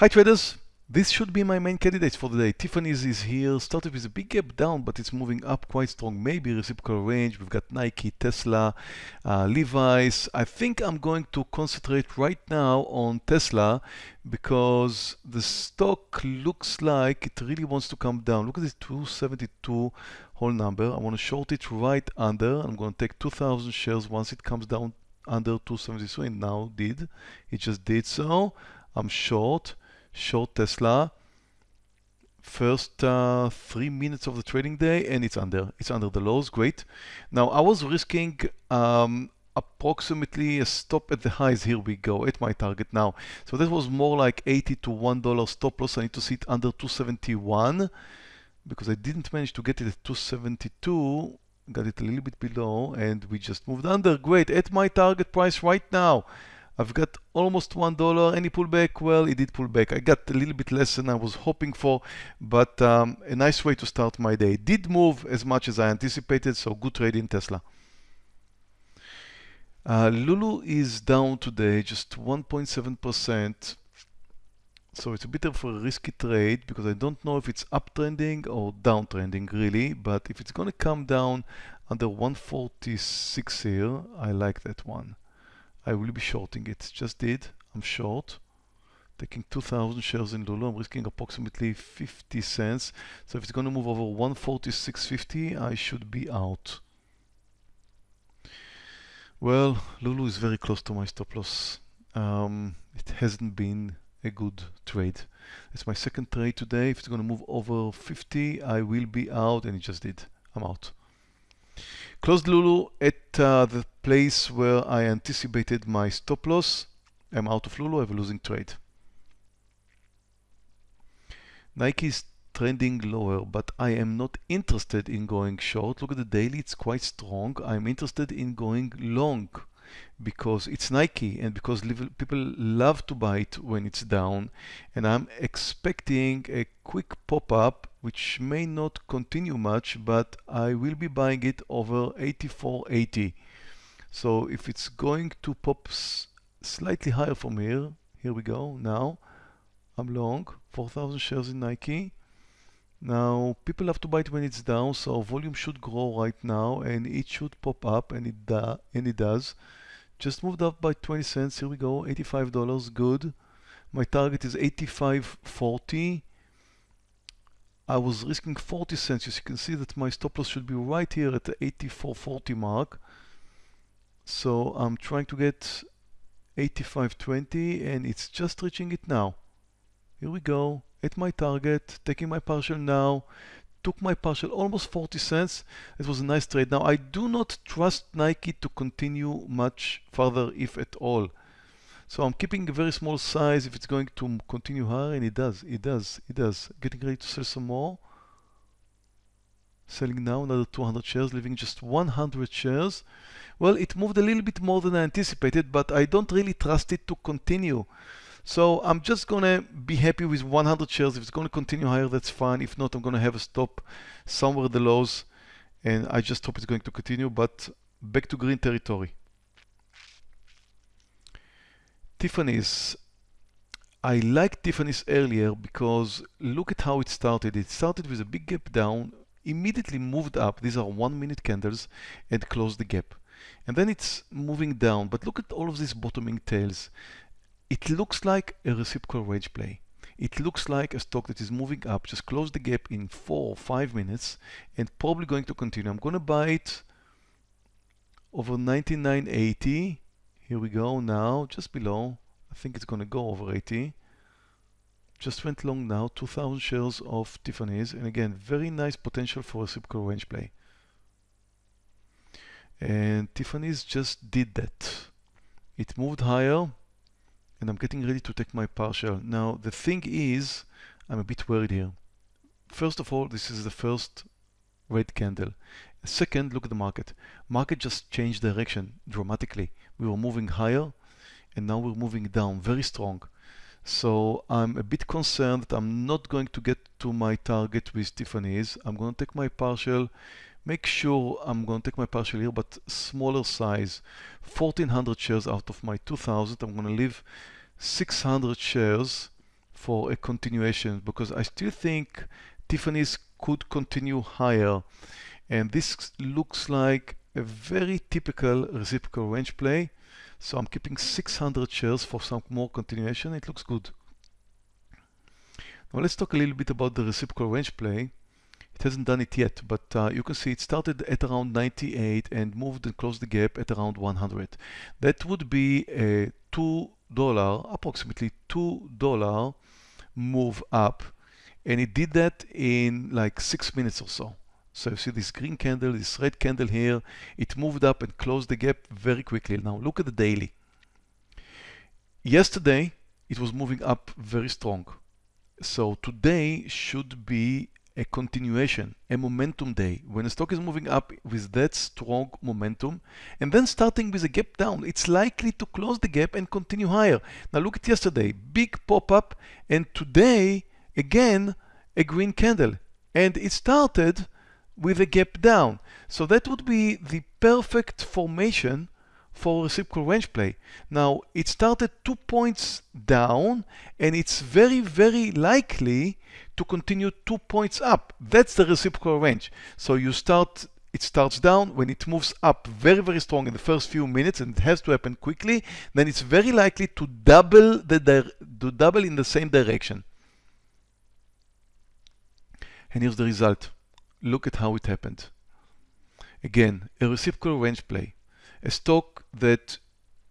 Hi traders, this should be my main candidate for the day. Tiffany's is here, started with a big gap down, but it's moving up quite strong. Maybe reciprocal range. We've got Nike, Tesla, uh, Levi's. I think I'm going to concentrate right now on Tesla because the stock looks like it really wants to come down. Look at this 272 whole number. I want to short it right under. I'm going to take 2,000 shares once it comes down under 273 and now did. It just did so. I'm short short Tesla first uh, three minutes of the trading day and it's under it's under the lows great. Now I was risking um, approximately a stop at the highs. Here we go at my target now. So that was more like 80 to one dollar stop loss. I need to see it under 271 because I didn't manage to get it at 272 got it a little bit below and we just moved under. Great. At my target price right now I've got almost one dollar. Any pullback? Well, it did pull back. I got a little bit less than I was hoping for, but um, a nice way to start my day. Did move as much as I anticipated, so good trade in Tesla. Uh, Lulu is down today, just 1.7%. So it's a bit of a risky trade because I don't know if it's uptrending or downtrending really, but if it's going to come down under 146 here, I like that one. I will be shorting it. Just did. I'm short. Taking 2,000 shares in Lulu. I'm risking approximately 50 cents. So if it's going to move over 146.50, I should be out. Well, Lulu is very close to my stop loss. Um, it hasn't been a good trade. It's my second trade today. If it's going to move over 50, I will be out, and it just did. I'm out. Closed Lulu at uh, the place where I anticipated my stop loss. I'm out of Lulu, I have a losing trade. Nike is trending lower, but I am not interested in going short. Look at the daily, it's quite strong. I'm interested in going long because it's Nike and because people love to buy it when it's down. And I'm expecting a quick pop-up which may not continue much, but I will be buying it over 84.80. So if it's going to pop slightly higher from here, here we go now, I'm long, 4,000 shares in Nike. Now, people have to buy it when it's down, so volume should grow right now, and it should pop up, and it, and it does. Just moved up by 20 cents, here we go, $85, good. My target is 85.40. I was risking 40 cents. As you can see that my stop loss should be right here at the 84.40 mark. So I'm trying to get 85.20 and it's just reaching it now. Here we go, at my target, taking my partial now, took my partial almost 40 cents. It was a nice trade. Now I do not trust Nike to continue much further if at all. So I'm keeping a very small size if it's going to continue higher, and it does, it does, it does. Getting ready to sell some more. Selling now another 200 shares, leaving just 100 shares. Well, it moved a little bit more than I anticipated, but I don't really trust it to continue. So I'm just gonna be happy with 100 shares. If it's gonna continue higher, that's fine. If not, I'm gonna have a stop somewhere the lows, and I just hope it's going to continue, but back to green territory. Tiffany's. I liked Tiffany's earlier because look at how it started. It started with a big gap down, immediately moved up. These are one minute candles and closed the gap. And then it's moving down. But look at all of these bottoming tails. It looks like a reciprocal range play. It looks like a stock that is moving up, just close the gap in four or five minutes and probably going to continue. I'm going to buy it over 99.80 here we go now, just below. I think it's going to go over 80. Just went long now, 2,000 shares of Tiffany's. And again, very nice potential for a reciprocal range play. And Tiffany's just did that. It moved higher and I'm getting ready to take my partial. Now, the thing is, I'm a bit worried here. First of all, this is the first red candle. Second, look at the market. Market just changed direction dramatically. We were moving higher and now we're moving down very strong. So I'm a bit concerned that I'm not going to get to my target with Tiffany's. I'm going to take my partial, make sure I'm going to take my partial here, but smaller size, 1400 shares out of my 2000. I'm going to leave 600 shares for a continuation because I still think Tiffany's could continue higher. And this looks like a very typical reciprocal range play. So I'm keeping 600 shares for some more continuation. It looks good. Now let's talk a little bit about the reciprocal range play. It hasn't done it yet, but uh, you can see it started at around 98 and moved and closed the gap at around 100. That would be a $2, approximately $2 move up. And it did that in like six minutes or so. So you see this green candle, this red candle here, it moved up and closed the gap very quickly. Now look at the daily. Yesterday, it was moving up very strong. So today should be a continuation, a momentum day. When the stock is moving up with that strong momentum and then starting with a gap down, it's likely to close the gap and continue higher. Now look at yesterday, big pop up and today again a green candle and it started with a gap down. So that would be the perfect formation for reciprocal range play. Now it started two points down and it's very very likely to continue two points up. That's the reciprocal range. So you start it starts down when it moves up very very strong in the first few minutes and it has to happen quickly then it's very likely to double the to double in the same direction and here's the result look at how it happened again a reciprocal range play a stock that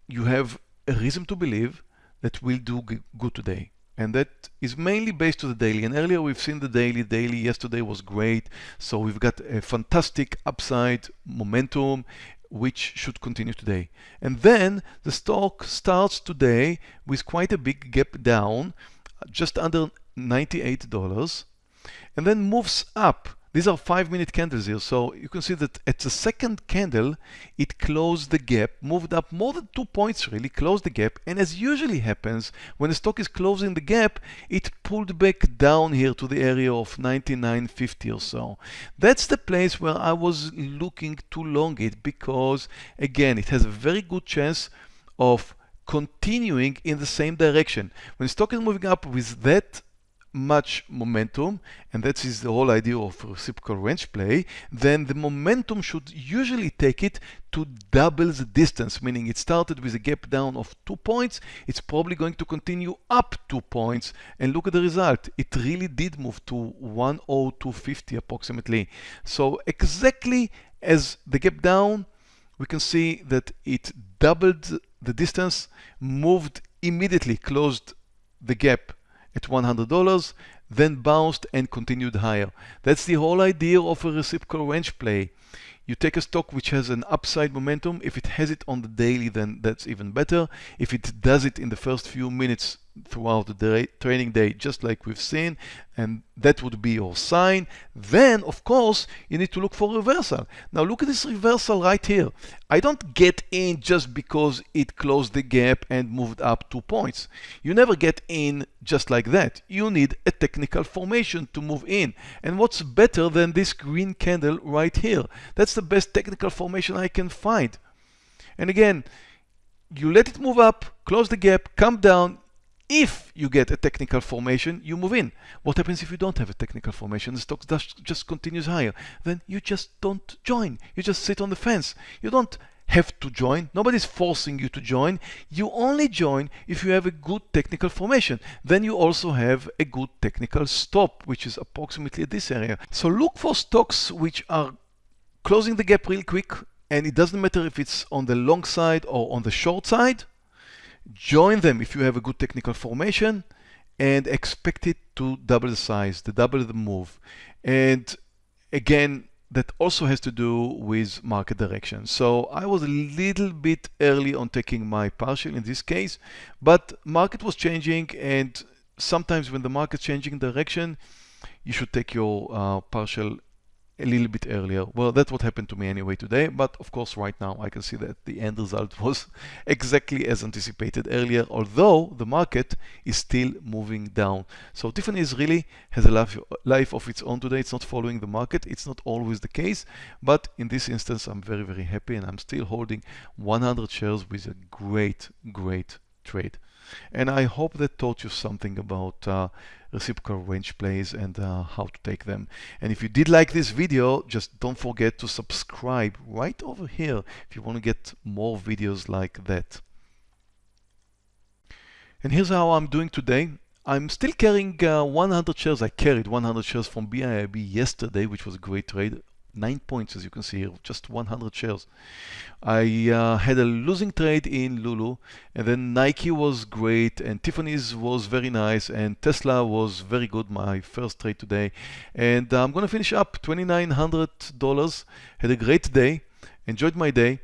you have a reason to believe that will do good today. And that is mainly based on the daily. And earlier we've seen the daily. Daily yesterday was great. So we've got a fantastic upside momentum, which should continue today. And then the stock starts today with quite a big gap down, just under $98, and then moves up these are five minute candles here. So you can see that at the second candle, it closed the gap, moved up more than two points really, closed the gap. And as usually happens, when the stock is closing the gap, it pulled back down here to the area of 99.50 or so. That's the place where I was looking to long it because again, it has a very good chance of continuing in the same direction. When stock is moving up with that much momentum, and that is the whole idea of reciprocal range play, then the momentum should usually take it to double the distance, meaning it started with a gap down of two points, it's probably going to continue up two points, and look at the result. It really did move to 10250 approximately. So exactly as the gap down, we can see that it doubled the distance, moved immediately, closed the gap at $100, then bounced and continued higher. That's the whole idea of a reciprocal range play. You take a stock which has an upside momentum. If it has it on the daily, then that's even better. If it does it in the first few minutes throughout the day, training day, just like we've seen, and that would be your sign. Then, of course, you need to look for reversal. Now look at this reversal right here. I don't get in just because it closed the gap and moved up two points. You never get in just like that. You need a technical formation to move in. And what's better than this green candle right here? That's the best technical formation I can find. And again, you let it move up, close the gap, come down, if you get a technical formation, you move in. What happens if you don't have a technical formation? The stock just continues higher. Then you just don't join. You just sit on the fence. You don't have to join. Nobody's forcing you to join. You only join if you have a good technical formation. Then you also have a good technical stop, which is approximately this area. So look for stocks which are closing the gap real quick, and it doesn't matter if it's on the long side or on the short side join them if you have a good technical formation and expect it to double the size, to double the move. And again, that also has to do with market direction. So I was a little bit early on taking my partial in this case, but market was changing and sometimes when the market's changing direction, you should take your uh, partial a little bit earlier. Well, that's what happened to me anyway today, but of course right now I can see that the end result was exactly as anticipated earlier, although the market is still moving down. So Tiffany's really has a life, life of its own today. It's not following the market. It's not always the case, but in this instance, I'm very, very happy and I'm still holding 100 shares with a great, great trade. And I hope that taught you something about uh, reciprocal range plays and uh, how to take them. And if you did like this video, just don't forget to subscribe right over here if you want to get more videos like that. And here's how I'm doing today. I'm still carrying uh, 100 shares. I carried 100 shares from BIIB yesterday, which was a great trade nine points as you can see here, just 100 shares. I uh, had a losing trade in Lulu and then Nike was great and Tiffany's was very nice and Tesla was very good, my first trade today. And I'm gonna finish up $2,900. Had a great day, enjoyed my day.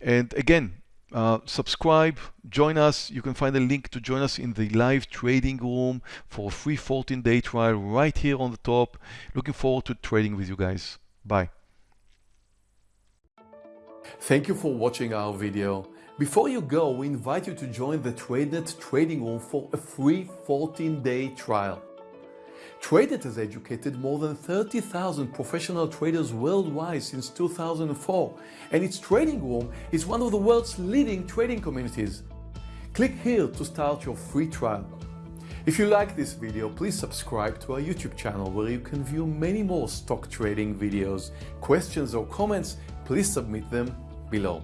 And again, uh, subscribe, join us. You can find a link to join us in the live trading room for a free 14 day trial right here on the top. Looking forward to trading with you guys. Bye. Thank you for watching our video. Before you go, we invite you to join the TradeNet trading room for a free 14-day trial. TradeNet has educated more than 30,000 professional traders worldwide since 2004, and its trading room is one of the world's leading trading communities. Click here to start your free trial. If you like this video, please subscribe to our YouTube channel where you can view many more stock trading videos. Questions or comments, please submit them below.